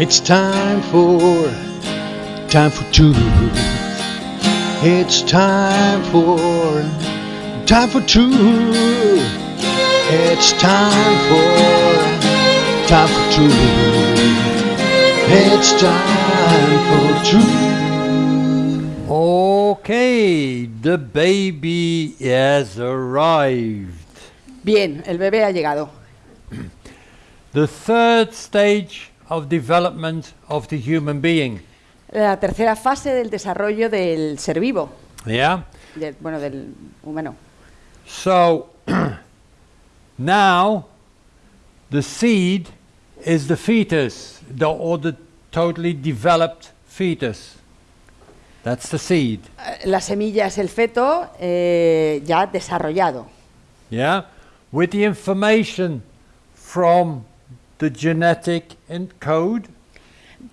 It's time for, time for two. It's time for, time for two. It's time for, time for two. It's time for two. Okay, the baby has arrived. Bien, el bebé ha llegado. The third stage of development of the human being. La tercera fase del desarrollo del ser vivo, Yeah? del- bueno, del humano. So now the seed is the fetus, the, or the totally developed fetus. That's the seed. Eh, La semilla es el feto eh, ya desarrollado, Yeah? With the information from the genetic en- code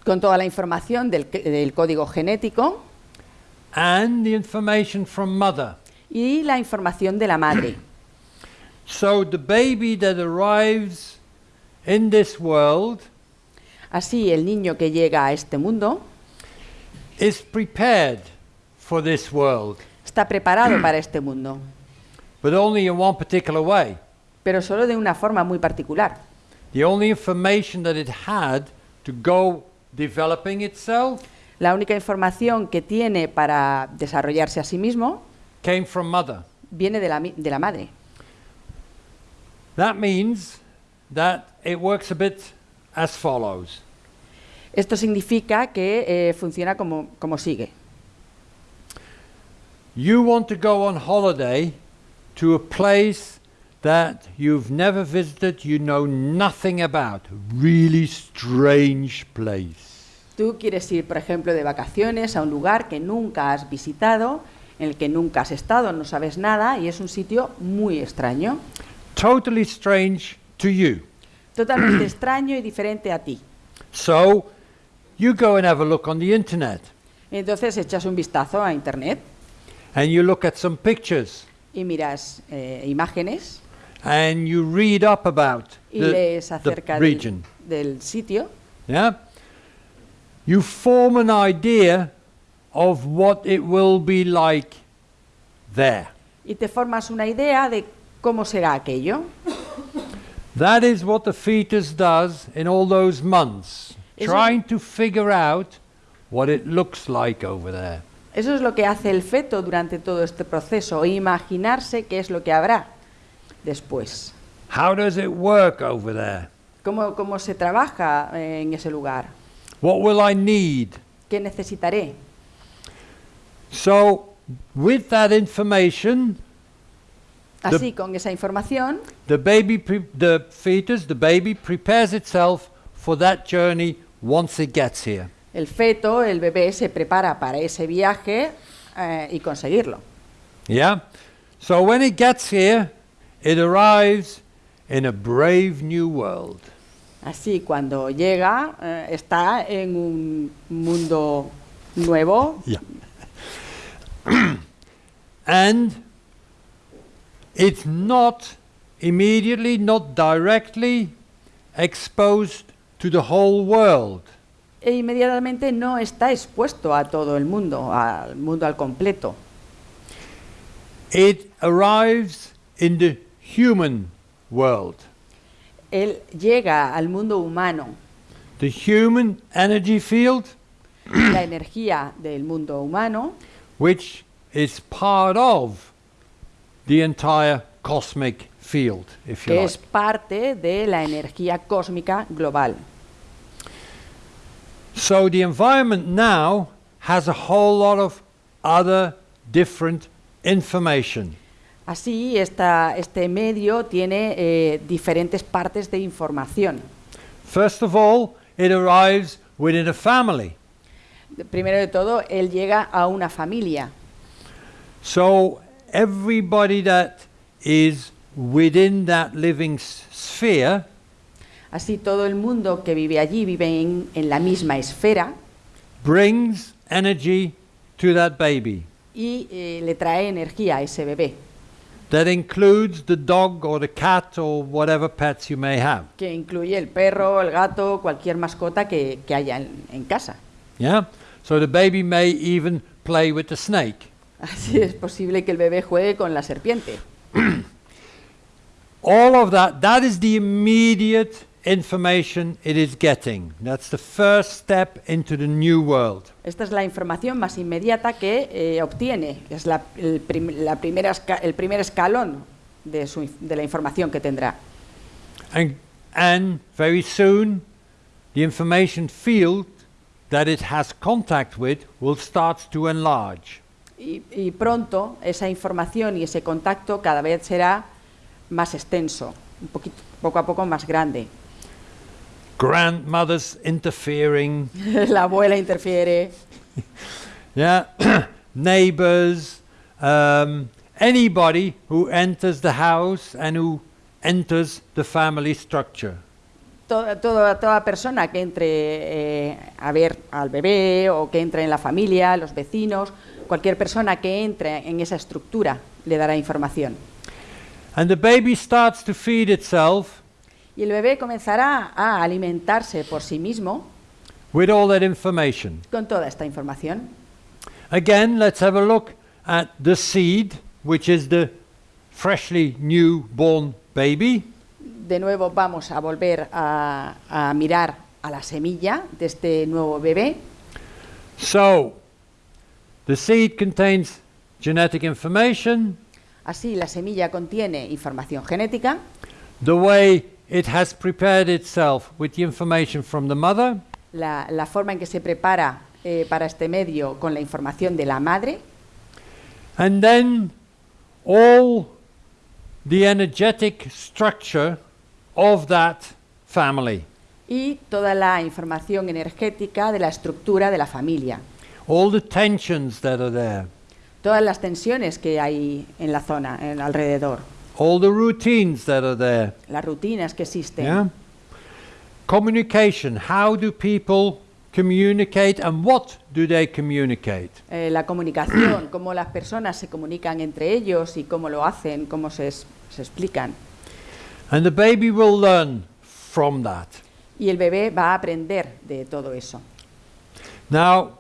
con toda la información del, del código genético and the information from mother. y la información de la madre. So the baby that arrives in this world Así, el niño que llega a este mundo is prepared for this world, está preparado para este mundo, but only in one particular way. pero solo de una forma muy particular. The only information that it had to go developing itself La única información que tiene para desarrollarse a sí mismo came from mother. viene de la, de la madre. That means that it works a bit as follows. Esto significa que eh, funciona como, como sigue. You want to go on holiday to a place that you've never visited, you know nothing about, really strange place. Tú quieres ir, por ejemplo, de vacaciones a un lugar que nunca has visitado, en el que nunca has estado, no sabes nada y es un sitio muy extraño, Totally strange to you. totalmente extraño y diferente a ti. So you go and have a look on the internet Entonces echas un vistazo a internet and you look at some pictures y miras eh, imágenes and you read up about y the, lees the acerca del, region. del sitio Yeah? You form an idea of what it will be like there. y te formas una idea de cómo será aquello. That is what the fetus does in all those months, it- trying to figure out what it looks like over there. Eso es lo que hace el feto durante todo este proceso, imaginarse qué es lo que habrá después. How does it work over there? ¿Cómo, cómo se trabaja eh, en ese lugar? What will I need? ¿Qué necesitaré? So, with that information, Así, con esa información, the baby, the fetus, the baby prepares itself for that journey once it gets here. el feto, el bebé, se prepara para ese viaje eh, y conseguirlo. Yeah? So when it gets here, it arrives in a brave new world. Así, cuando llega, eh, está en un mundo nuevo Yeah. and it's not immediately, not directly exposed to the whole world. e inmediatamente no está expuesto a todo el mundo, al mundo al completo. It arrives in the human world. Él llega al mundo humano, The human energy field, la energía del mundo humano, which is part of the entire cosmic field, if you que like. es parte de la energía cósmica global. So the environment now has a whole lot of other different information. Así, esta- este medio tiene eh, diferentes partes de información. First of all, it arrives within a family. Primero de todo, él llega a una familia. So everybody that is within that living sphere Así, todo el mundo que vive allí vive en, en la misma esfera brings energy to that baby. y eh, le trae energía a ese bebé. That includes the dog or the cat or whatever pets you may have. que incluye el perro, el gato, cualquier mascota que, que haya en, en casa. Yeah? So the baby may even play with the snake. Así es posible que el bebé juegue con la serpiente. All of that, that is the immediate information it is getting. That's the first step into the new world. Esta es la información más inmediata que eh, obtiene, es la, el, prim- la primera el primer escalón de, su de la información que tendrá. And, and very soon, the information field that it has contact with will start to enlarge. Y, y pronto esa información y ese contacto cada vez será más extenso, un poquito, poco a poco más grande. Grandmothers interfering, la abuela interfiere, yeah, neighbors, um, anybody who enters the house and who enters the family structure. toda, toda, toda persona que entre eh, a ver al bebé o que entre en la familia, los vecinos, cualquier persona que entre en esa estructura le dará información. And the baby starts to feed itself Y el bebé comenzará a alimentarse por sí mismo with all that information. con toda esta información. Again, let's have a look at the seed, which is the freshly newborn baby. De nuevo vamos a volver a, a mirar a la semilla de este nuevo bebé. So, the seed contains genetic information, Así la semilla contiene información genética, the way it has prepared itself with the information from the mother, la, la forma en que se prepara eh, para este medio con la información de la madre. And then all the energetic structure of that family, y toda la información energética de la estructura de la familia, all the tensions that are there, todas las tensiones que hay en la zona, en alrededor, all the routines that are there. las rutinas que existen. Yeah. Communication. How do people communicate and what do they communicate? Eh, la comunicación, cómo las personas se comunican entre ellos y cómo lo hacen, cómo se, es- se explican. And the baby will learn from that. Y el bebé va a aprender de todo eso. Now,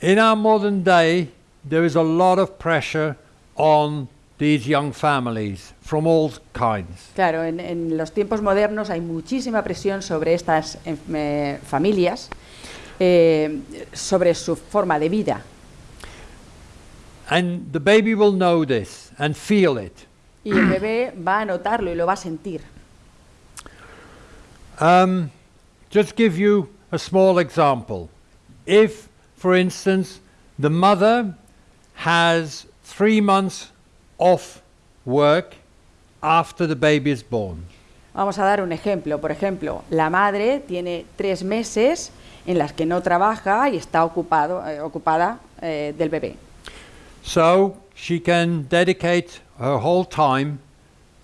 in our modern day, there is a lot of pressure on these young families from all kinds. Claro, en, en los tiempos modernos hay muchísima presión sobre estas eh, familias, eh, sobre su forma de vida. And the baby will know this and feel it. Y el bebé va a notarlo y lo va a sentir. Um, just give you a small example. If, for instance, the mother has three months off work after the baby is born, Vamos a dar un ejemplo. Por ejemplo, la madre tiene tres meses en las que no trabaja y está ocupado, eh, ocupada eh, del bebé. so she can dedicate her whole time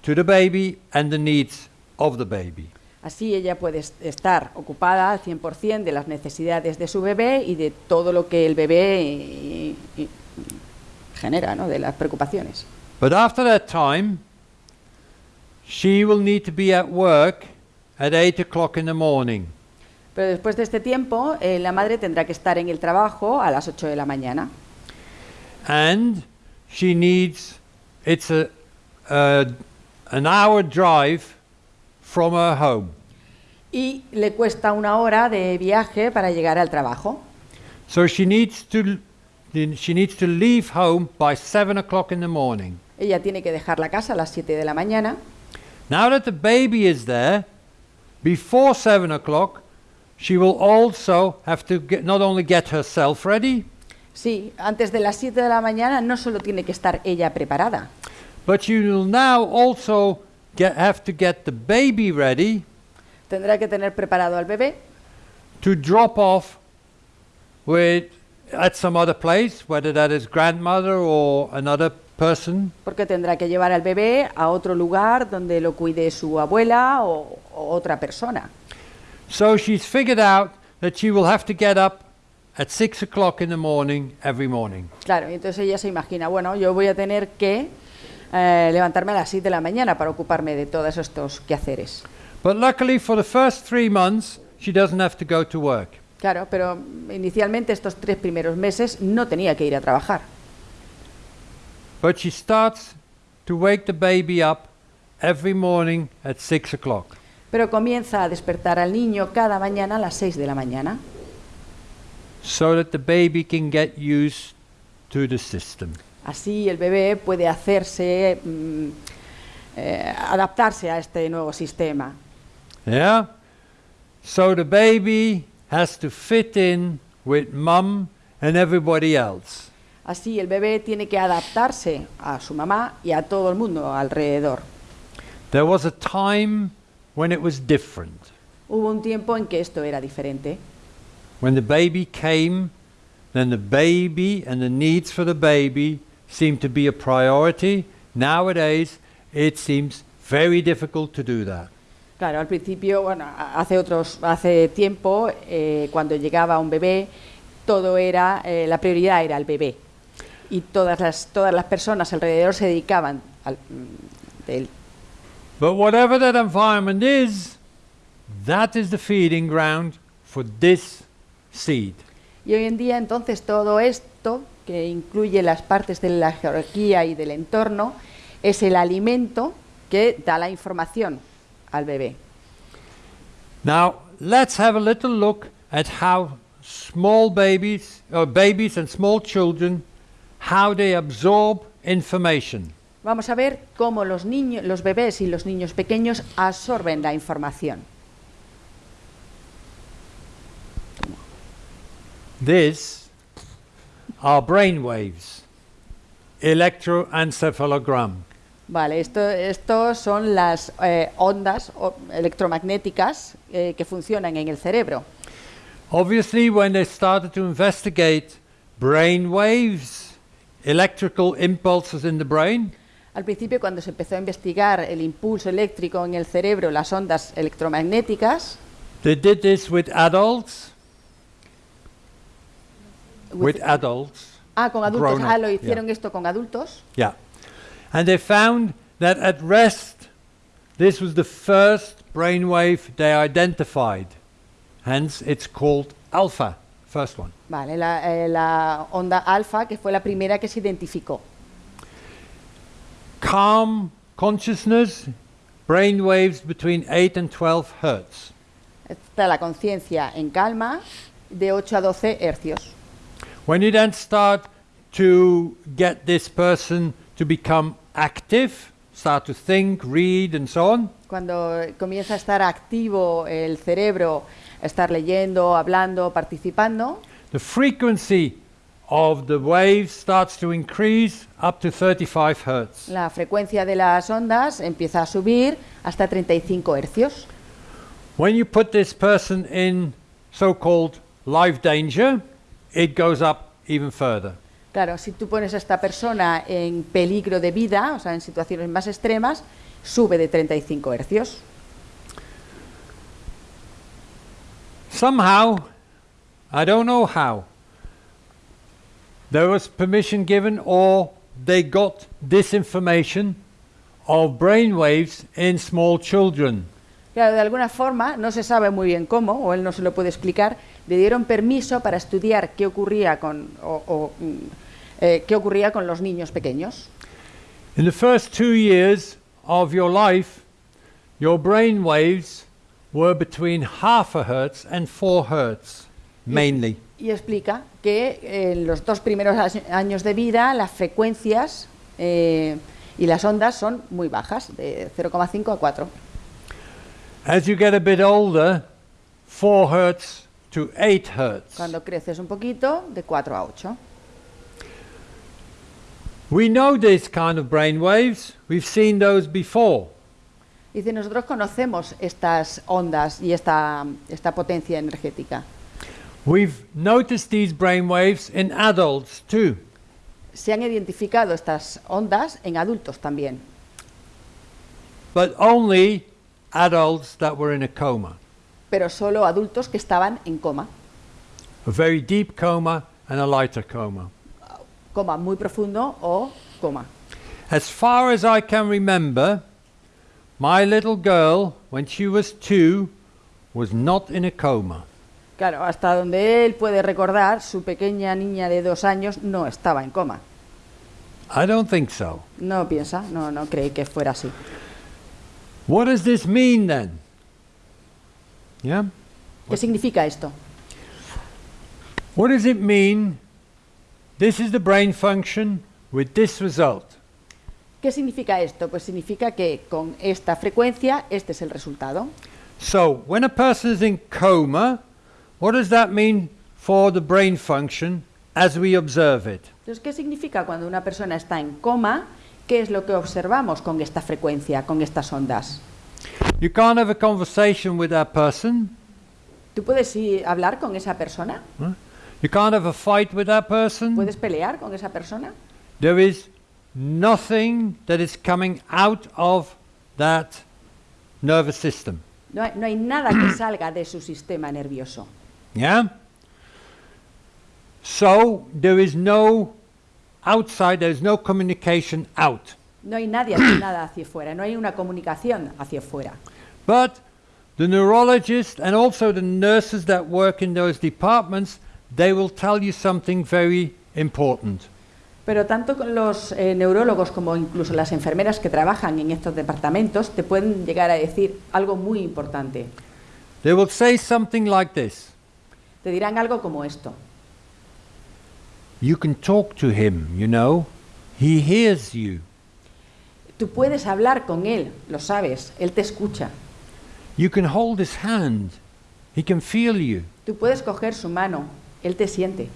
to the baby and the needs of the baby. Así ella puede est- estar ocupada al 100% de las necesidades de su bebé y de todo lo que el bebé eh, eh, genera, ¿no? de las preocupaciones. But after that time, she will need to be at work at 8 o'clock in the morning. Pero después de este tiempo, eh, la madre tendrá que estar en el trabajo a las 8 de la mañana. and she needs it's a, a an hour drive from her home Y le cuesta una hora de viaje para llegar al trabajo. so she needs to she needs to leave home by seven o'clock in the morning Ella tiene que dejar la casa a las 7 de la mañana. now that the baby is there before seven o'clock she will also have to get, not only get herself ready Sí, antes de las 7 de la mañana no solo tiene que estar ella preparada, but you will now also get, have to get the baby ready tendrá que tener preparado al bebé to drop off with at some other place, whether that is grandmother or another porque tendrá que llevar al bebé a otro lugar donde lo cuide su abuela o, o otra persona. So she's figured out that she will have to get up at six o'clock in the morning every morning. Claro, entonces ella se imagina, bueno, yo voy a tener que eh, levantarme a las 6 de la mañana para ocuparme de todos estos quehaceres. But luckily, for the first three months, she doesn't have to go to work. Claro, pero inicialmente estos tres primeros meses no tenía que ir a trabajar. But she starts to wake the baby up every morning at six o'clock. Pero comienza a despertar al niño cada mañana a las 6 de la mañana so that the baby can get used to the system. Así el bebé puede hacerse, mm, eh, adaptarse a este nuevo sistema. Yeah? So the baby has to fit in with mum and everybody else. Así el bebé tiene que adaptarse a su mamá y a todo el mundo alrededor. There was a time when it was different. Hubo un tiempo en que esto era diferente. When the baby came, then the baby and the needs for the baby seemed to be a priority. Nowadays, it seems very difficult to do that. Claro, al principio, bueno, a- hace otros, hace tiempo, eh, cuando llegaba un bebé, todo era, eh, la prioridad era el bebé. Y todas las, todas las personas alrededor se dedicaban al, mm, del- But whatever that environment is, that is the feeding ground for this seed. Y hoy en día, entonces, todo esto, que incluye las partes de la jerarquía y del entorno, es el alimento que da la información al bebé. Now, let's have a little look at how small babies, or babies and small children, how they absorb information. Vamos a ver cómo los niños, los bebés y los niños pequeños absorben la información. This are brain waves, electroencephalogram. Vale, esto, estos son las eh, ondas electromagnéticas eh, que funcionan en el cerebro. Obviously, when they started to investigate brain waves, electrical impulses in the brain, Al principio, cuando se empezó a investigar el impulso eléctrico en el cerebro, las ondas electromagnéticas, they did this with adults, with adults. ah, con adultos, grown ah, up, lo yeah. hicieron esto con adultos, Yeah. And they found that at rest, this was the first brainwave they identified. Hence, it's called alpha, first one. vale, la, eh, la onda alfa, que fue la primera que se identificó. Calm consciousness, brainwaves between 8 and 12 hertz. Está la conciencia en calma de 8 a 12 hercios. When you then start to get this person to become active, start to think, read, and so on, Cuando comienza a estar activo el cerebro, estar leyendo, hablando, participando, the frequency of the waves starts to increase up to 35 hertz. la frecuencia de las ondas empieza a subir hasta 35 hercios. When you put this person in so called life danger, it goes up even further. Claro, si tú pones a esta persona en peligro de vida, o sea, en situaciones más extremas, sube de 35 hercios. Somehow, I don't know how, there was permission given or they got this information of brainwaves in small children. Claro, de alguna forma, no se sabe muy bien cómo, o él no se lo puede explicar, le dieron permiso para estudiar qué ocurría con, o- o, mm, eh, qué ocurría con los niños pequeños. In the first two years of your life, your brain waves were between half a hertz and four hertz, mainly. Y explica que en los dos primeros años de vida las frecuencias eh, y las ondas son muy bajas, de 0,5 a 4. As you get a bit older, four hertz to eight hertz. Cuando creces un poquito, de 4 a 8. We know these kind of brain waves. We've seen those before. Dice, nosotros conocemos estas ondas y esta, esta potencia energética. We've noticed these brain waves in adults too. Se han identificado estas ondas en adultos también, but only adults that were in a coma, pero solo adultos que estaban en coma, a very deep coma and a lighter coma. coma muy profundo o coma. As far as I can remember, my little girl, when she was two, was not in a coma. Claro, hasta donde él puede recordar, su pequeña niña de dos años no estaba en coma. I don't think so. No piensa, no, no cree que fuera así. What does this mean then? Yeah? ¿Qué significa esto? What does it mean? This is the brain function with this result. ¿Qué significa esto? Pues significa que con esta frecuencia este es el resultado. So, when a person is in coma, what does that mean for the brain function as we observe it? Entonces, ¿qué significa cuando una persona está en coma? ¿Qué es lo que observamos con esta frecuencia, con estas ondas? You can't have a conversation with that person. ¿Tú puedes ir a hablar con esa persona? You can't have a fight with that person. ¿Puedes pelear con esa persona? There is nothing that is coming out of that nervous system. No hay, no hay nada que salga de su sistema nervioso. Yeah? So there is no outside, there is no communication out. No hay nadie nada hacia afuera, no hay una comunicación hacia afuera. But the neurologists and also the nurses that work in those departments, they will tell you something very important. Pero tanto los eh, neurólogos como incluso las enfermeras que trabajan en estos departamentos te pueden llegar a decir algo muy importante. They will say something like this Te dirán algo como esto. You can talk to him, you know, he hears you. Tú puedes hablar con él, lo sabes, él te escucha. You can hold his hand, he can feel you. Tú puedes coger su mano, él te siente.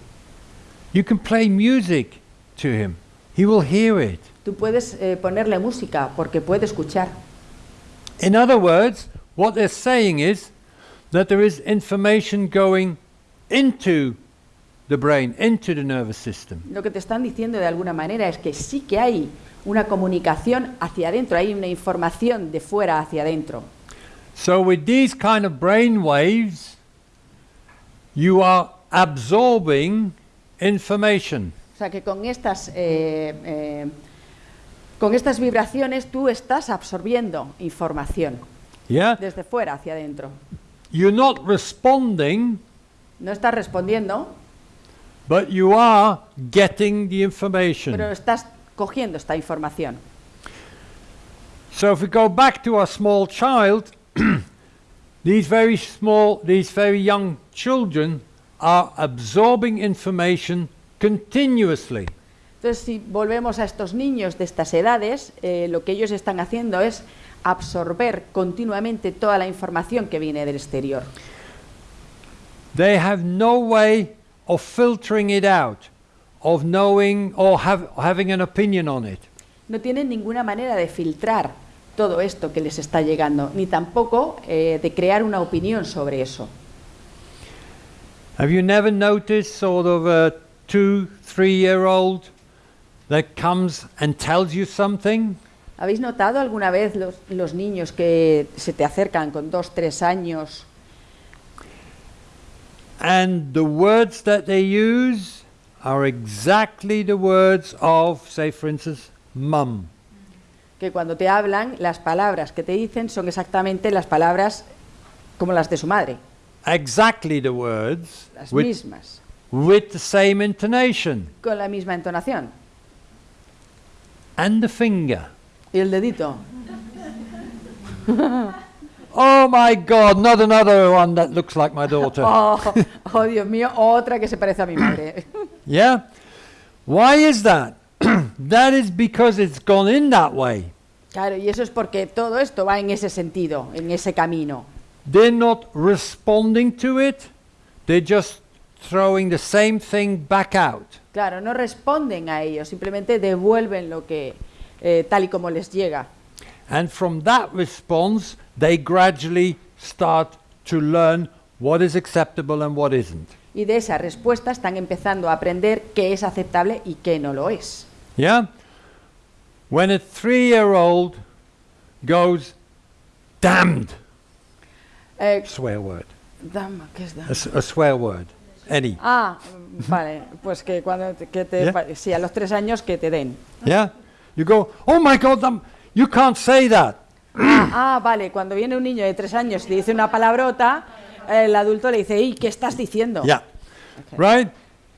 You can play music to him, he will hear it. Tú puedes eh, ponerle música porque puede escuchar. In other words, what they're saying is that there is information going into the brain, into the nervous system. Lo que te están diciendo de alguna manera es que sí que hay una comunicación hacia adentro, hay una información de fuera hacia adentro. So, with these kind of brain waves, you are absorbing information. O sea que con estas, eh, eh, con estas vibraciones tú estás absorbiendo información Yeah? desde fuera hacia adentro. You're not responding, No estás respondiendo, but you are getting the information. pero estás cogiendo esta información. So if we go back to our small child, these very small, these very young children are absorbing information continuously. Entonces, si volvemos a estos niños de estas edades, eh, lo que ellos están haciendo es absorber continuamente toda la información que viene del exterior. They have no way of filtering it out, of knowing or have, having an opinion on it. No tienen ninguna manera de filtrar todo esto que les está llegando, ni tampoco eh, de crear una opinión sobre eso. Have you never noticed sort of a two, three year old that comes and tells you something? ¿Habéis notado alguna vez los, los niños que se te acercan con dos, tres años And the words that they use are exactly the words of, say, for instance, mum. que cuando te hablan, las palabras que te dicen son exactamente las palabras como las de su madre, Exactly the words las mismas, with the same intonation. con la misma entonación. And the finger. Y el dedito. Oh my God, not another one that looks like my daughter. Oh, oh, Dios mío, otra que se parece a mi madre. Yeah? Why is that? that is because it's gone in that way. Claro, y eso es porque todo esto va en ese sentido, en ese camino. They're not responding to it, they're just throwing the same thing back out. Claro, no responden a ello, simplemente devuelven lo que eh, tal y como les llega. And from that response, they gradually start to learn what is acceptable and what isn't. Y de esa respuesta están empezando a aprender qué es aceptable y qué no lo es. Yeah? When a three year old goes, damned, Eh, swear word, dama, ¿qué es a, dama? s- a swear word, any. Ah, vale, pues que cuando te- que te Yeah. sí, a los tres años que te den. Yeah? you go, oh my God, um, you can't say that. Ah, vale, cuando viene un niño de tres años y dice una palabrota, el adulto le dice, ¿y qué estás diciendo? Yeah. Okay. Right?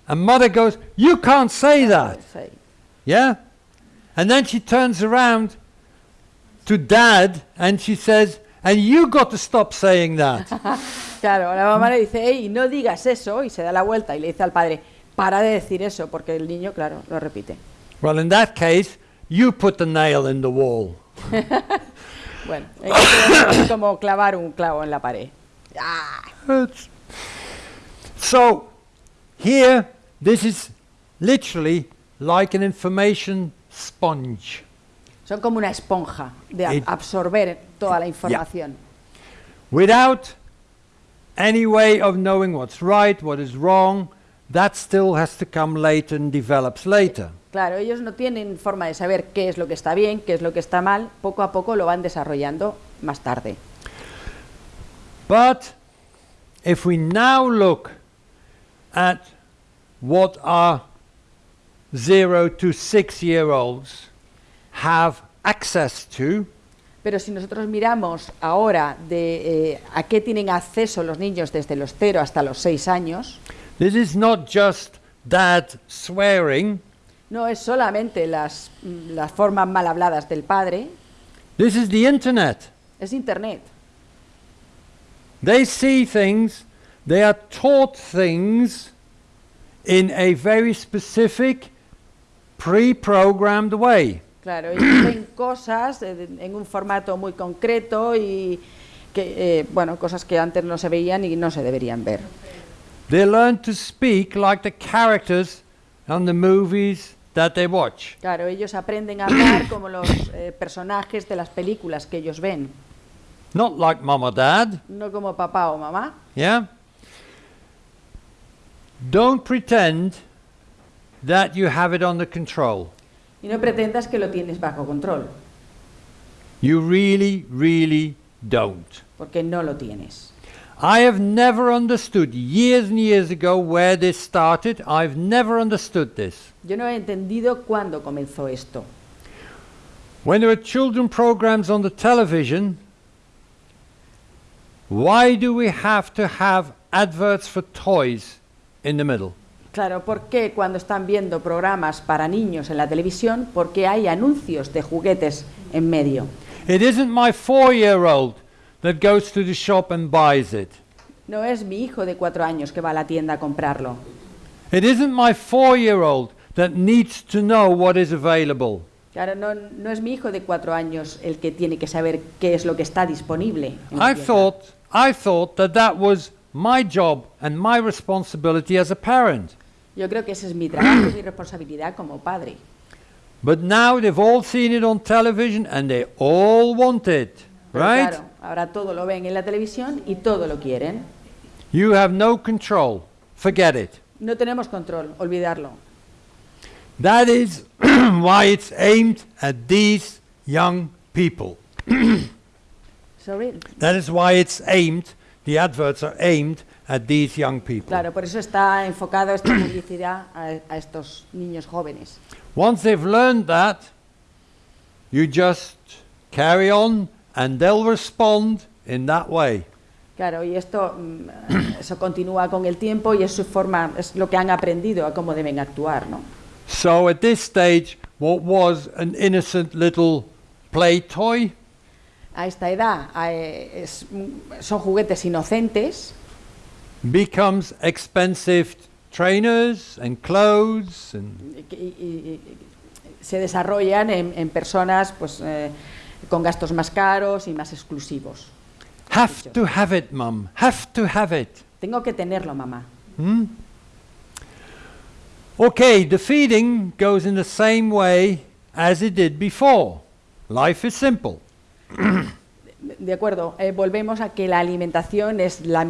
And mother goes, you can't say that. Yeah? And then she turns around to dad and she says, and you got to stop saying that. Claro, la mamá le dice, hey, no digas eso, y se da la vuelta y le dice al padre, para de decir eso, porque el niño, claro, lo repite. well, in that case, you put the nail in the wall. Bueno, en este caso es como clavar un clavo en la pared. Ah, It's- So, here, this is literally like an information sponge. Son como una esponja de It- absorber toda la información. Without any way of knowing what's right, what is wrong, that still has to come later and develops later. Claro, ellos no tienen forma de saber qué es lo que está bien, qué es lo que está mal, poco a poco lo van desarrollando más tarde. But if we now look at what our zero to six year olds have access to, Pero si nosotros miramos ahora de eh, a qué tienen acceso los niños desde los 0 hasta los 6 años, this is not just dad swearing, no es solamente las, las formas mal habladas del padre, this is the internet. es Internet. They see things, they are taught things in a very specific, pre programmed way. Claro, ellos ven cosas eh, en un formato muy concreto y que, eh, bueno, cosas que antes no se veían y no se deberían ver. They learn to speak like the characters on the movies that they watch. Claro, ellos aprenden a hablar como los eh, personajes de las películas que ellos ven, Not like mom or dad, no como papá o mamá. yeah? Don't pretend that you have it under control. Y no pretendas que lo tienes bajo control, You really, really don't. porque no lo tienes. I have never understood, years and years ago, where this started. I've never understood this. Yo no he entendido cuándo comenzó esto. When there are children programs on the television, why do we have to have adverts for toys in the middle? Claro, ¿por qué cuando están viendo programas para niños en la televisión, por qué hay anuncios de juguetes en medio? It isn't my four year old that goes to the shop and buys it. No es mi hijo de cuatro años que va a la tienda a comprarlo. It isn't my four year old that needs to know what is available. Claro, no, no es mi hijo de cuatro años el que tiene que saber qué es lo que está disponible. I thought, I thought that that was my job and my responsibility as a parent. Yo creo que ese es mi trabajo, mi responsabilidad como padre. But now they've all seen it on television and they all want it, Pero right? claro, ahora todo lo ven en la televisión y todo lo quieren. You have no control. Forget it. No tenemos control, olvidarlo. That is why it's aimed at these young people. Sorry. That is why it's aimed, the adverts are aimed at these young people. Claro, por eso está enfocado esta publicidad a, a estos niños jóvenes. Once they've learned that, you just carry on and they'll respond in that way. Claro, y esto mm, eso continúa con el tiempo y es su forma, es lo que han aprendido a cómo deben actuar, ¿no? So at this stage, what was an innocent little play toy A esta edad eh, es- son juguetes inocentes becomes expensive trainers and clothes and y- y- y se desarrollan en, en personas pues, eh, con gastos más caros y más exclusivos. have to have it, mum. Have to have it. Tengo que tenerlo, mamá. Hmm? Okay, the feeding goes in the same way as it did before. Life is simple. De acuerdo, eh, volvemos a que la alimentación es la,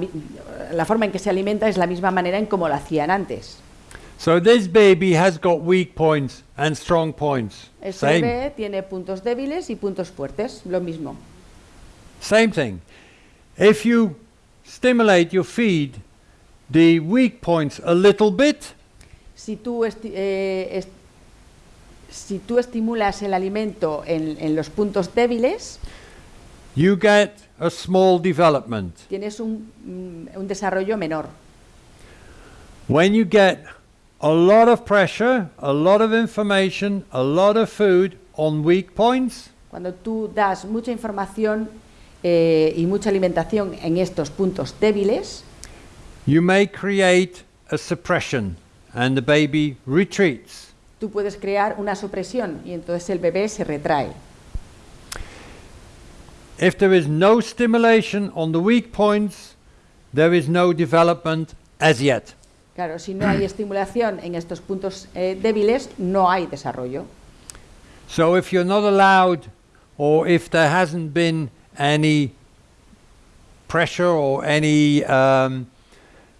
la forma en que se alimenta es la misma manera en como lo hacían antes. So this baby has got weak points and strong points. Ese Same. bebé tiene puntos débiles y puntos fuertes, lo mismo. Same thing. If you stimulate your feed the weak points a little bit, Si tú eh, si tú estimulas el alimento en, en los puntos débiles, you get a small development. tienes un, mm, un desarrollo menor. When you get a lot of pressure, a lot of information, a lot of food on weak points, Cuando tú das mucha información eh, y mucha alimentación en estos puntos débiles, you may create a suppression and the baby retreats. Tú puedes crear una supresión y entonces el bebé se retrae. If there is no stimulation on the weak points, there is no development as yet. Claro, si no hay estimulación en estos puntos eh, débiles, no hay desarrollo. So if you're not allowed, or if there hasn't been any pressure or any um,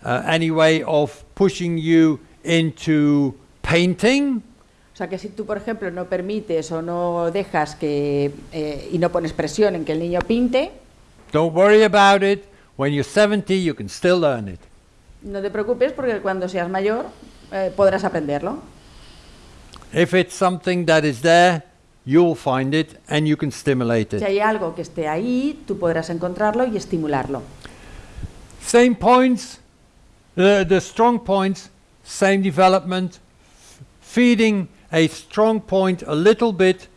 uh, any way of pushing you into painting, sea que si tú, por ejemplo, no permites o no dejas que eh, y no pones presión en que el niño pinte, don't worry about it. When you're 70, you can still learn it. no te preocupes porque cuando seas mayor eh, podrás aprenderlo. If it's something that is there, you'll find it and you can stimulate Si it. hay algo que esté ahí, tú podrás encontrarlo y estimularlo. Same points, the, the strong points, same development. Feeding a strong point a little bit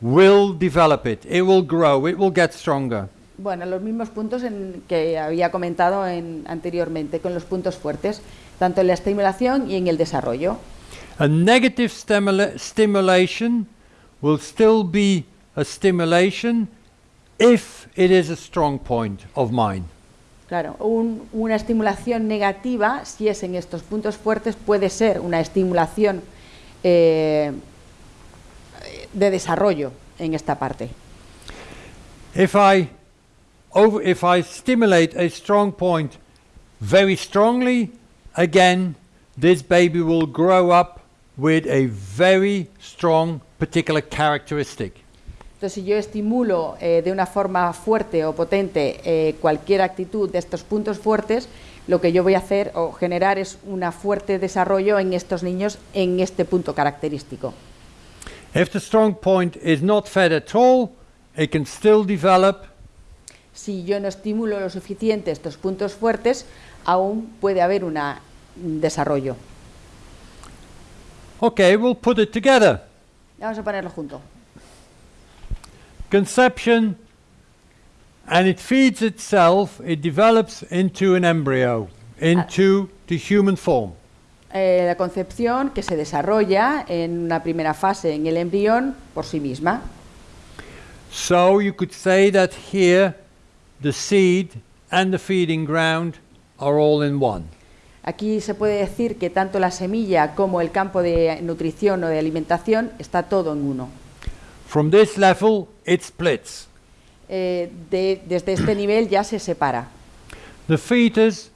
will develop it. It will grow, it will get stronger. Bueno, los mismos puntos en que había comentado en- anteriormente con los puntos fuertes, tanto en la estimulación y en el desarrollo. A negative stimula- stimulation will still be a stimulation if it is a strong point of mine. Claro, un- una estimulación negativa, si es en estos puntos fuertes, puede ser una estimulación eh, de desarrollo en esta parte. If I over, if I stimulate a strong point very strongly, again, this baby will grow up with a very strong particular characteristic. Entonces, si yo estimulo eh, de una forma fuerte o potente eh, cualquier actitud de estos puntos fuertes, lo que yo voy a hacer o generar es un fuerte desarrollo en estos niños en este punto característico. If the strong point is not fed at all, it can still develop Si yo no estimulo lo suficiente estos puntos fuertes, aún puede haber una- un desarrollo. Okay, we'll put it together. Vamos a ponerlo junto. Conception, and it feeds itself, it develops into an embryo, into the human form. Eh, la concepción que se desarrolla en una primera fase en el embrión por sí misma. So you could say that here the seed and the feeding ground are all in one. Aquí se puede decir que tanto la semilla como el campo de nutrición o de alimentación está todo en uno. From this level, it splits. Eh, de- desde este nivel ya se separa. The fetus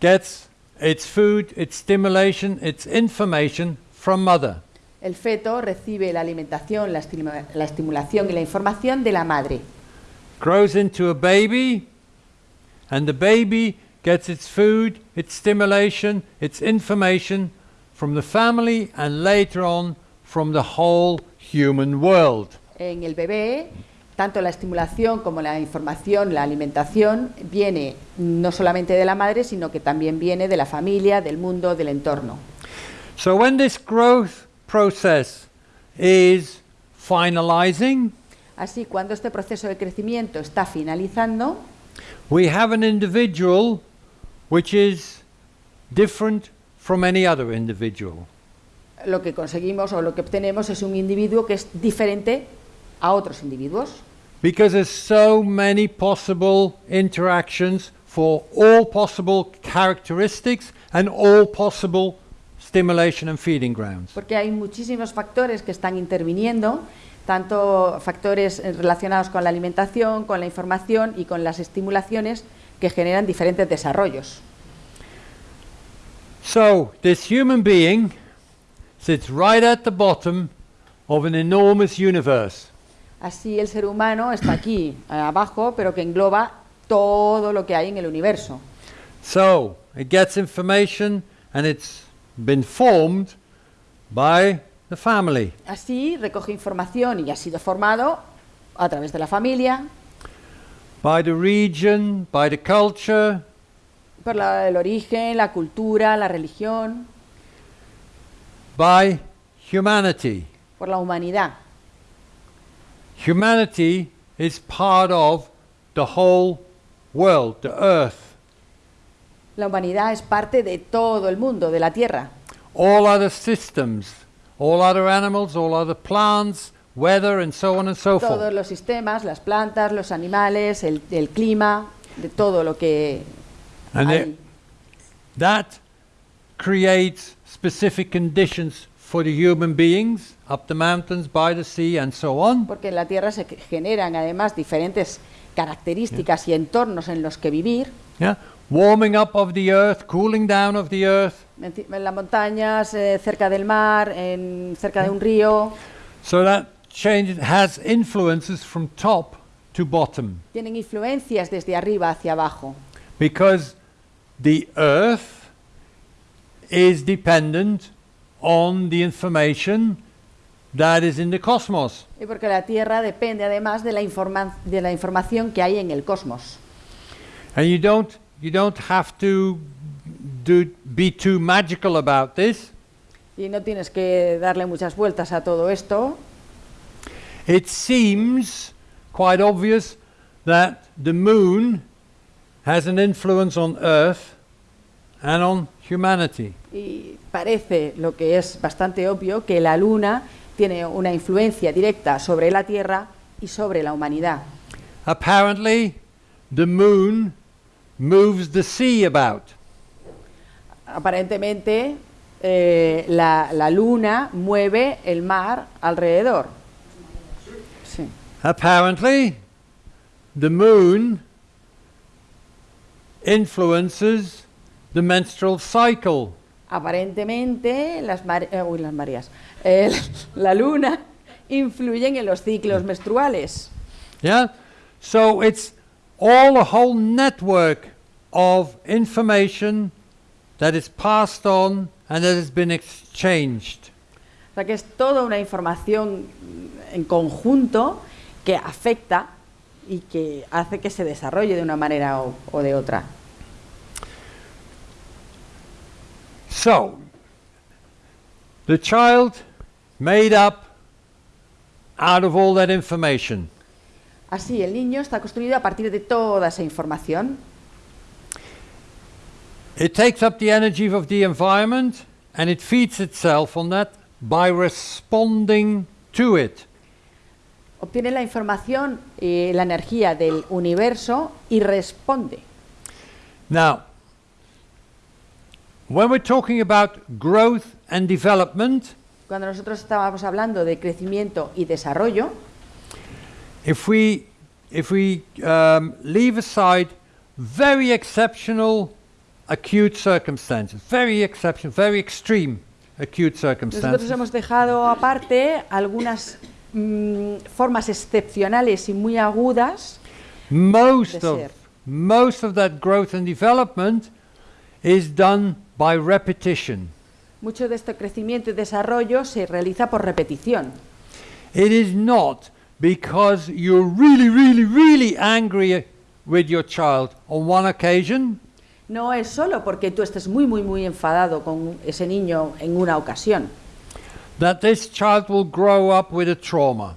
gets its food, its stimulation, its information from mother. El feto recibe la alimentación, la, estima- la estimulación y la información de la madre. grows into a baby, and the baby gets its food, its stimulation, its information from the family, and later on from the whole human world. En el bebé, tanto la estimulación como la información, la alimentación, viene no solamente de la madre, sino que también viene de la familia, del mundo, del entorno. So when this growth process is finalizing, Así, cuando este proceso de crecimiento está finalizando, we have an individual which is different from any other individual. lo que conseguimos o lo que obtenemos es un individuo que es diferente a otros individuos, Because there's so many possible interactions for all possible characteristics and all possible stimulation and feeding grounds. porque hay muchísimos factores que están interviniendo, tanto factores relacionados con la alimentación, con la información y con las estimulaciones que generan diferentes desarrollos. So, this human being sits right at the bottom of an enormous universe. Así el ser humano está aquí eh, abajo, pero que engloba todo lo que hay en el universo. So, it gets information and it's been formed by the the family. Así recoge información y ha sido formado a través de la familia, by the region, by the culture, por la- el origen, la cultura, la religión, by humanity. por la humanidad. Humanity is part of the whole world, the earth. La humanidad es parte de todo el mundo, de la Tierra. All other systems, all other animals, all other plants, weather, and so on and so forth. Todos los sistemas, las plantas, los animales, el, el clima, de todo lo que And hay. it- that creates specific conditions for the human beings up the mountains, by the sea, and so on. Porque en la Tierra se generan además diferentes características y entornos en los que vivir. Yeah? Warming up of the earth, cooling down of the earth. Enci- En las montañas, eh, cerca del mar, en, cerca de un río. So that change has influences from top to bottom Tienen influencias desde arriba hacia abajo. because the earth is dependent on the information that is in the cosmos. Y porque la Tierra depende además de la, informa- de la información que hay en el cosmos. And you don't you don't have to do be too magical about this. Y no tienes que darle muchas vueltas a todo esto. It seems quite obvious that the moon has an influence on earth and on humanity. Y parece lo que es bastante obvio que la Luna tiene una influencia directa sobre la Tierra y sobre la humanidad. Apparently, the moon moves the sea about. Aparentemente, eh, la, la Luna mueve el mar alrededor. Sí. Apparently, the moon influences the menstrual cycle. Aparentemente, las, mare- eh, uy, las mareas. Eh, la Luna influye en los ciclos menstruales. Yeah? So it's all a whole network of information that is passed on and that has been exchanged. O sea que es toda una información en conjunto que afecta y que hace que se desarrolle de una manera o, o de otra. So, the child made up out of all that information. Así, el niño está construido a partir de toda esa información. It takes up the energy of the environment and it feeds itself on that by responding to it. Obtiene la información y la energía del universo y responde. Now, when we're talking about growth and development, Cuando nosotros estábamos hablando de crecimiento y desarrollo, if we if we um, leave aside very exceptional acute circumstances, very exceptional, very extreme acute circumstances. nosotros hemos dejado aparte algunas mm, formas excepcionales y muy agudas most of ser. most of that growth and development is done by repetition. Mucho de este crecimiento y desarrollo se realiza por repetición. It is not because you're really, really, really angry with your child on one occasion No es solo porque tú estés muy, muy, muy enfadado con ese niño en una ocasión, that this child will grow up with a trauma.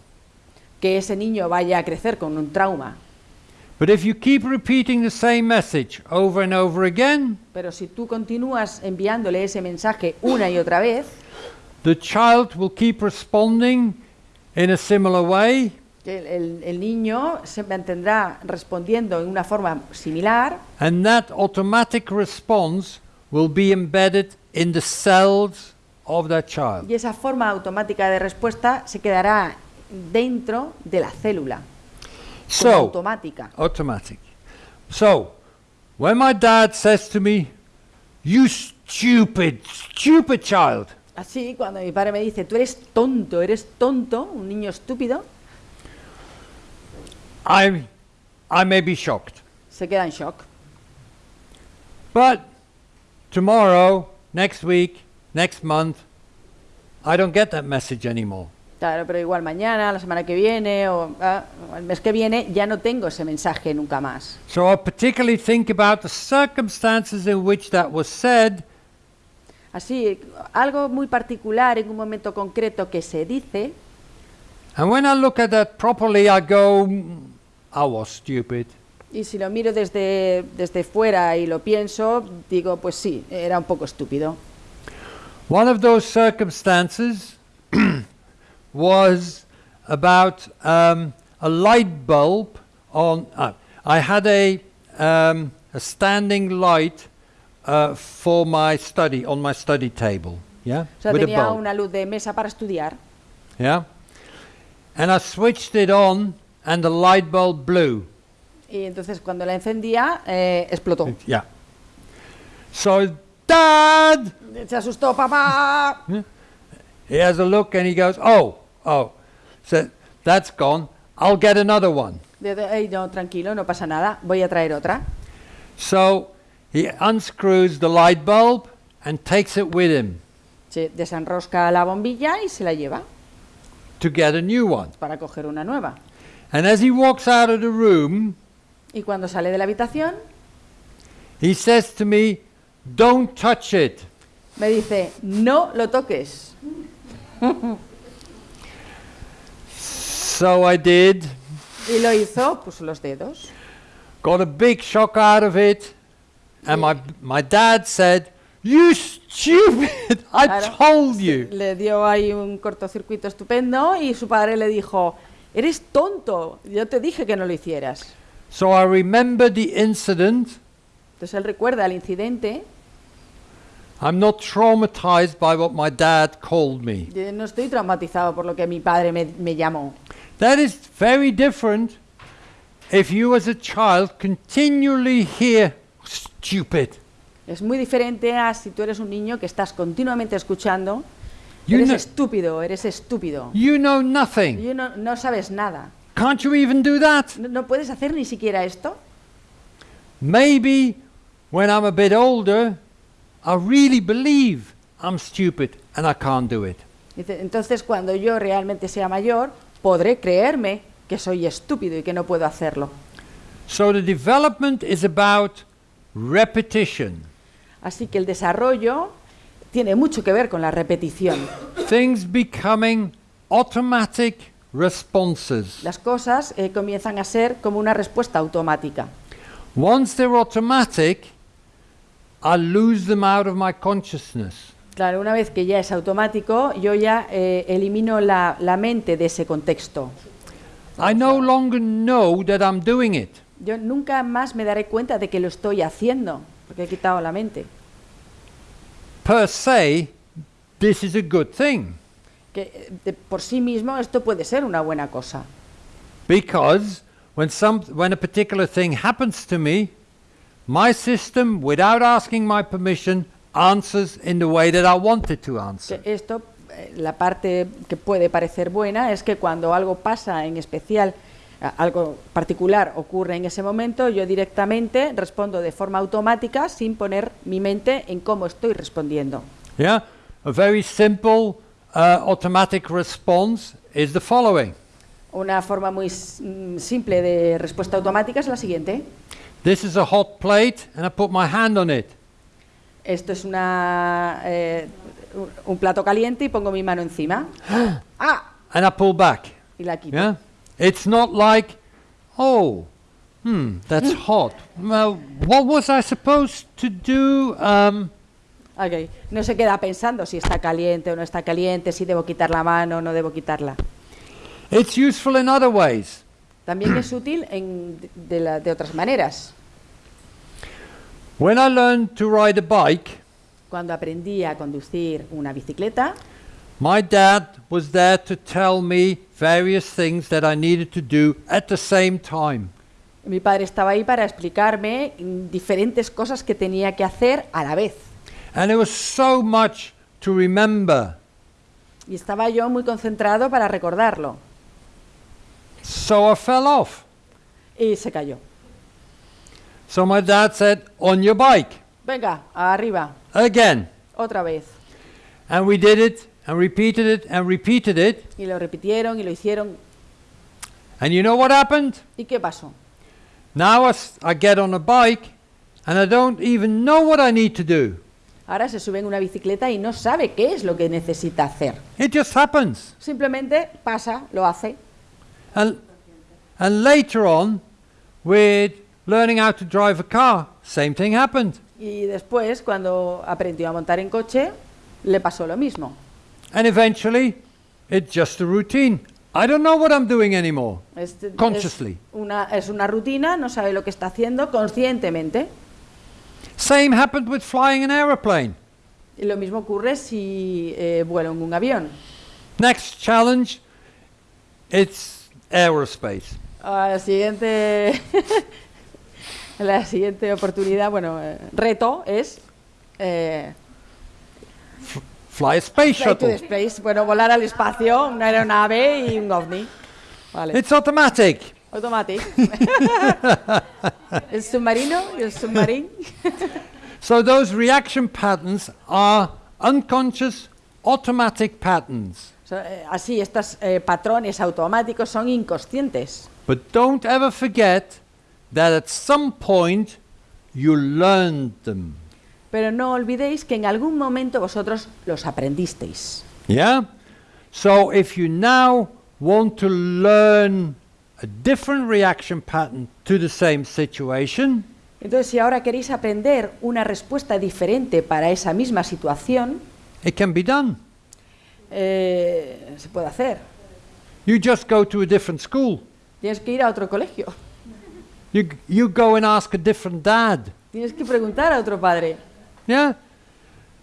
que ese niño vaya a crecer con un trauma. But if you keep repeating the same message over and over again, Pero si tú continúas enviándole ese mensaje una y otra vez, the child will keep responding in a similar way, el, el- el niño se mantendrá respondiendo en una forma similar. And that automatic response will be embedded in the cells of that child. y esa forma automática de respuesta se quedará dentro de la célula, So, automática. automatic. So, when my dad says to me, You stupid, stupid child, Así, cuando mi padre me dice, tú eres tonto, eres tonto, un niño estúpido, I, I may be shocked. se queda en shock. But tomorrow, next week, next month, I don't get that message anymore. Claro, pero igual mañana, la semana que viene o ah, el mes que viene ya no tengo ese mensaje nunca más. So I particularly think about the circumstances in which that was said Así, algo muy particular en un momento concreto que se dice, And when I look at that properly, I go, "Mm, I was stupid. y si lo miro desde, desde fuera y lo pienso, digo, pues sí, era un poco estúpido. One of those circumstances was about um, a light bulb on. Uh, I had a, um, a standing light uh, for my study on my study table. Yeah, O sea, with a bulb. una luz de mesa para estudiar Yeah, and I switched it on, and the light bulb blew. y entonces cuando la encendía, eh, explotó. Yeah. So, Dad, Se asustó, papá. He has a look and he goes, Oh, oh. So that's gone. I'll get another one. De- de- "Ey, no, tranquilo, no pasa nada, voy a traer otra. So he unscrews the light bulb and takes it with him Se desenrosca la bombilla y se la lleva to get a new one. para coger una nueva. And as he walks out of the room, Y cuando sale de la habitación, he says to me, Don't touch it. me dice, no lo toques. So I did. Y lo hizo, puso los dedos. Got a big shock out of it. And my, my dad said, You stupid! I Claro. told you. Le dio ahí un cortocircuito estupendo y su padre le dijo, eres tonto, yo te dije que no lo hicieras. So I remember the incident. Entonces él recuerda el incidente. I'm not traumatized by what my dad called me. Yo no estoy traumatizado por lo que mi padre me, me llamó. That is very different if you as a child continually hear stupid. Es muy diferente a si tú eres un niño que estás continuamente escuchando, You eres know, estúpido, eres estúpido. you know nothing. Y no, no sabes nada. Can't you even do that? No, no puedes hacer ni siquiera esto. Maybe when I'm a bit older, I really believe I'm stupid and I can't do it. Entonces cuando yo realmente sea mayor, podré creerme que soy estúpido y que no puedo hacerlo. So the development is about repetition. Así que el desarrollo tiene mucho que ver con la repetición. Things becoming automatic responses. Las cosas eh, comienzan a ser como una respuesta automática. Once they're automatic, I lose them out of my consciousness. Claro, una vez que ya es automático, yo ya eh, elimino la, la mente de ese contexto. I no longer know that I'm doing it. Yo nunca más me daré cuenta de que lo estoy haciendo, porque he quitado la mente. Per se, this is a good thing Que eh, de por sí mismo esto puede ser una buena cosa. because when some when a particular thing happens to me, my system without asking my permission answers in the way that I want it to answer. Esto, eh, la parte que puede parecer buena es que cuando algo pasa en especial, algo particular ocurre en ese momento, yo directamente respondo de forma automática sin poner mi mente en cómo estoy respondiendo. Yeah? A very simple uh, automatic response is the following. Una forma muy mm, simple de respuesta automática es la siguiente. This is a hot plate and I put my hand on it. Esto es una, eh, un- plato caliente y pongo mi mano encima. ¡Ah! and I pull back. Y la quito. Yeah? It's not like, oh, hmm, that's hot. Well, what was I supposed to do? Um, Ok. No se queda pensando si está caliente o no está caliente, si debo quitar la mano o no debo quitarla. it's useful in other ways. También es útil en, de, la- de otras maneras. When I learned to ride a bike, Cuando aprendí a conducir una bicicleta, my dad was there to tell me various things that I needed to do at the same time. mi padre estaba ahí para explicarme diferentes cosas que tenía que hacer a la vez. And there was so much to remember. Y estaba yo muy concentrado para recordarlo. So I fell off. Y se cayó. So my dad said, On your bike. Venga, arriba, Again. otra vez. And we did it, and repeated it and repeated it. y lo repitieron y lo hicieron. And you know what happened? ¿Y qué pasó? Now I, I get on a bike and I don't even know what I need to do. Ahora se sube en una bicicleta y no sabe qué es lo que necesita hacer. It just happens. Simplemente pasa, lo hace. And, and later on, with learning how to drive a car, same thing happened. Y después, cuando aprendió a montar en coche, le pasó lo mismo. And eventually, it's just a routine. I don't know what I'm doing anymore. Es, es Consciously. una, es una rutina, no sabe lo que está haciendo conscientemente. Same happened with flying an aeroplane. Y lo mismo ocurre si eh, vuelo en un avión. Next challenge, it's aerospace. La siguiente, la siguiente oportunidad, bueno, eh, reto es eh, Fly space shuttle. space, bueno, volar al espacio, una aeronave y un ovni. Vale. It's automatic. Automatic. el submarino y el submarín. So those reaction patterns are unconscious automatic patterns. So, eh, así, estos eh, patrones automáticos son inconscientes. But don't ever forget that at some point you learned them. Pero no olvidéis que en algún momento vosotros los aprendisteis. Yeah? So if you now want to learn a different reaction pattern to the same situation, Entonces, si ahora queréis aprender una respuesta diferente para esa misma situación, it can be done. eh, se puede hacer. You just go to a different school. Tienes que ir a otro colegio. You, you go and ask a different dad. Tienes que preguntar a otro padre. Yeah?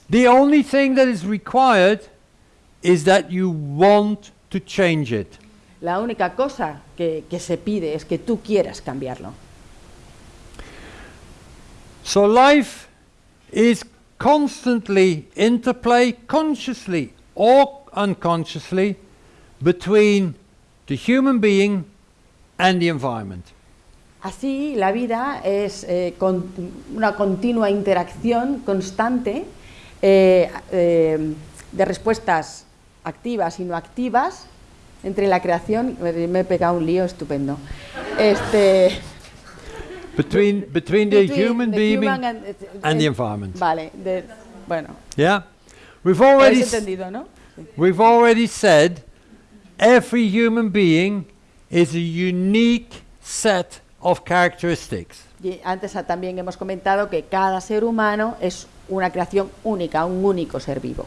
The only thing that is required is that you want to change it. La única cosa que, que se pide es que tú quieras cambiarlo. So life is constantly interplay, consciously or unconsciously, between the human being and the environment. Así, la vida es eh, con- una continua interacción constante eh, eh, de respuestas activas y no activas entre la creación. Me he pegado un lío estupendo. Este, Between, between the between human the being human and, and, the environment. Vale, de- bueno, Yeah? We've already, entendido, ¿no? we've already said every human being is a unique set of characteristics. Y antes también hemos comentado que cada ser humano es una creación única, un único ser vivo.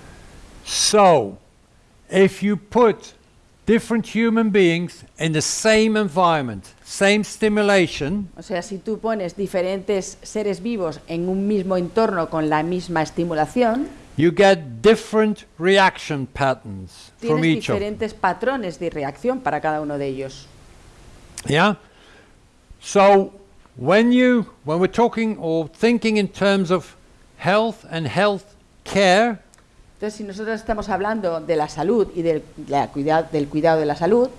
So, if you put different human beings in the same environment, same stimulation, O sea, si tú pones diferentes seres vivos en un mismo entorno con la misma estimulación, you get different reaction patterns from tienes each of them. diferentes patrones de reacción para cada uno de ellos. Yeah? So, when you when we're talking or thinking in terms of health and health care, Entonces, si nosotros estamos hablando de la salud y del, la cuida- del cuidado de la salud,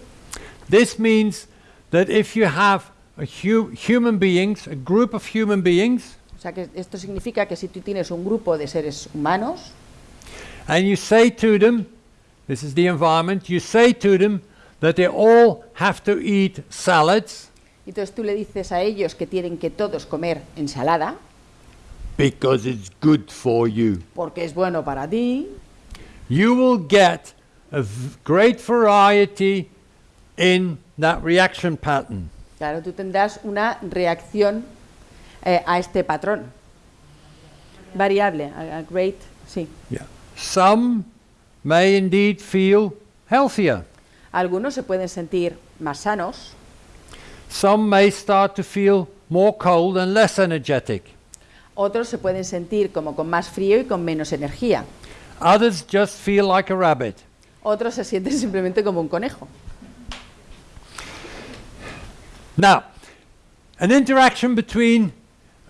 this means that if you have a hu- human beings, a group of human beings, o sea, que esto significa que si tú tienes un grupo de seres humanos and you say to them, this is the environment, you say to them that they all have to eat salads Entonces tú le dices a ellos que tienen que todos comer ensalada because it's good for you. porque es bueno para ti, You will get a great variety in that reaction pattern. claro, tú tendrás una reacción eh, a este patrón. Variable, a, a great, sí. Yeah. Some may indeed feel healthier. Algunos se pueden sentir más sanos, Some may start to feel more cold and less energetic. otros se pueden sentir como con más frío y con menos energía. Others just feel like a rabbit. Otros se sienten simplemente como un conejo. Now, an interaction between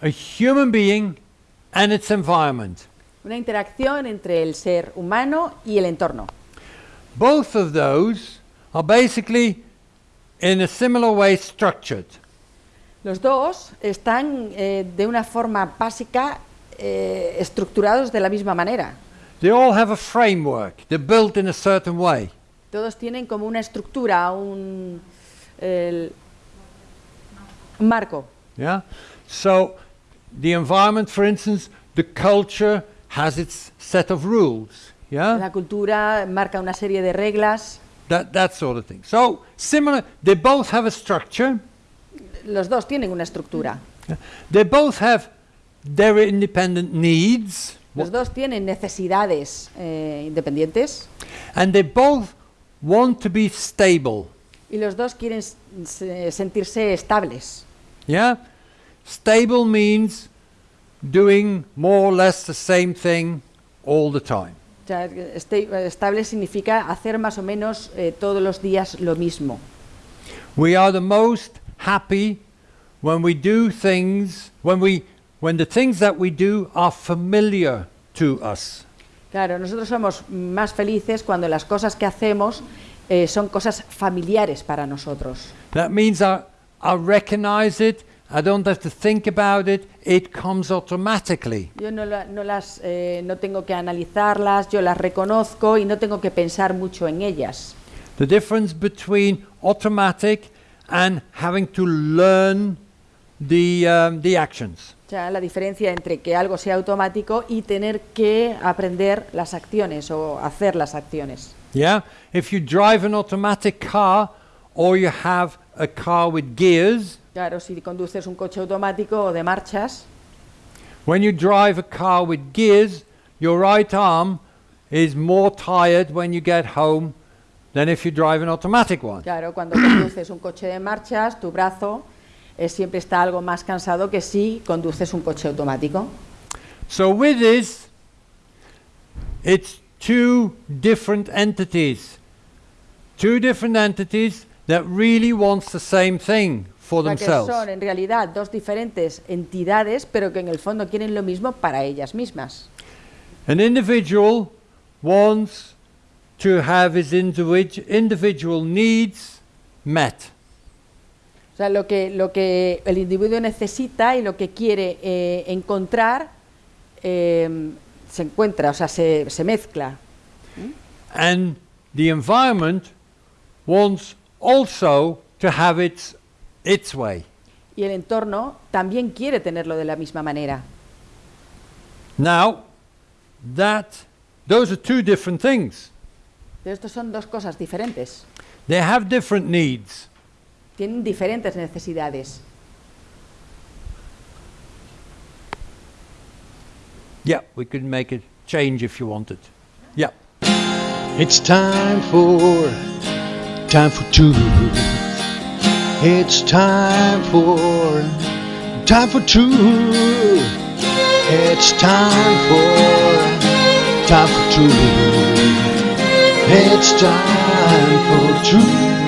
a human being and its environment. Una interacción entre el ser humano y el entorno. Both of those are basically in a similar way structured. Los dos están eh, de una forma básica eh, estructurados de la misma manera. they all have a framework. They're built in a certain way. Todos tienen como una estructura, un el- marco. Yeah? So the environment, for instance, the culture has its set of rules. Yeah? La cultura marca una serie de reglas. That, that sort of thing. So similar, they both have a structure. Los dos tienen una estructura. They both have their independent needs. Los dos tienen necesidades eh, independientes And they both want to be stable. y los dos quieren sentirse estables. Yeah? Stable means doing more or less the same thing all the time. O sea, este- estable significa hacer más o menos eh, todos los días lo mismo. We are the most happy when we do things, when, we, when the things that we do are familiar to us. Claro, nosotros somos más felices cuando las cosas que hacemos eh, son cosas familiares para nosotros. That means I, I recognize it, I don't have to think about it, it comes automatically. Yo no, la- no las, eh, no tengo que analizarlas, yo las reconozco y no tengo que pensar mucho en ellas. The difference between automatic and having to learn the, um, the actions. O sea, la diferencia entre que algo sea automático y tener que aprender las acciones o hacer las acciones. Yeah? If you drive an automatic car or you have a car with gears, Claro, si conduces un coche automático o de marchas, when you drive a car with gears, your right arm is more tired when you get home than if you drive an automatic one. claro, cuando conduces un coche de marchas, tu brazo eh, siempre está algo más cansado que si conduces un coche automático. So with this, it's two different entities. Two different entities that really wants the same thing for O sea, que themselves. son en realidad dos diferentes entidades, pero que en el fondo quieren lo mismo para ellas mismas. An individual wants to have his individ- individual needs met. O sea, lo que, lo que el individuo necesita y lo que quiere eh, encontrar eh, se encuentra, o sea, se, se mezcla. And the environment wants also to have its, its way. Y el entorno también quiere tenerlo de la misma manera. Now, that, those are two different things. Pero estos son dos cosas diferentes. They have different needs. Tienen diferentes necesidades. Yeah, we could make a change if you wanted. Yeah. It's time for time for two. It's time for time for two. It's time for time for two. It's time for two.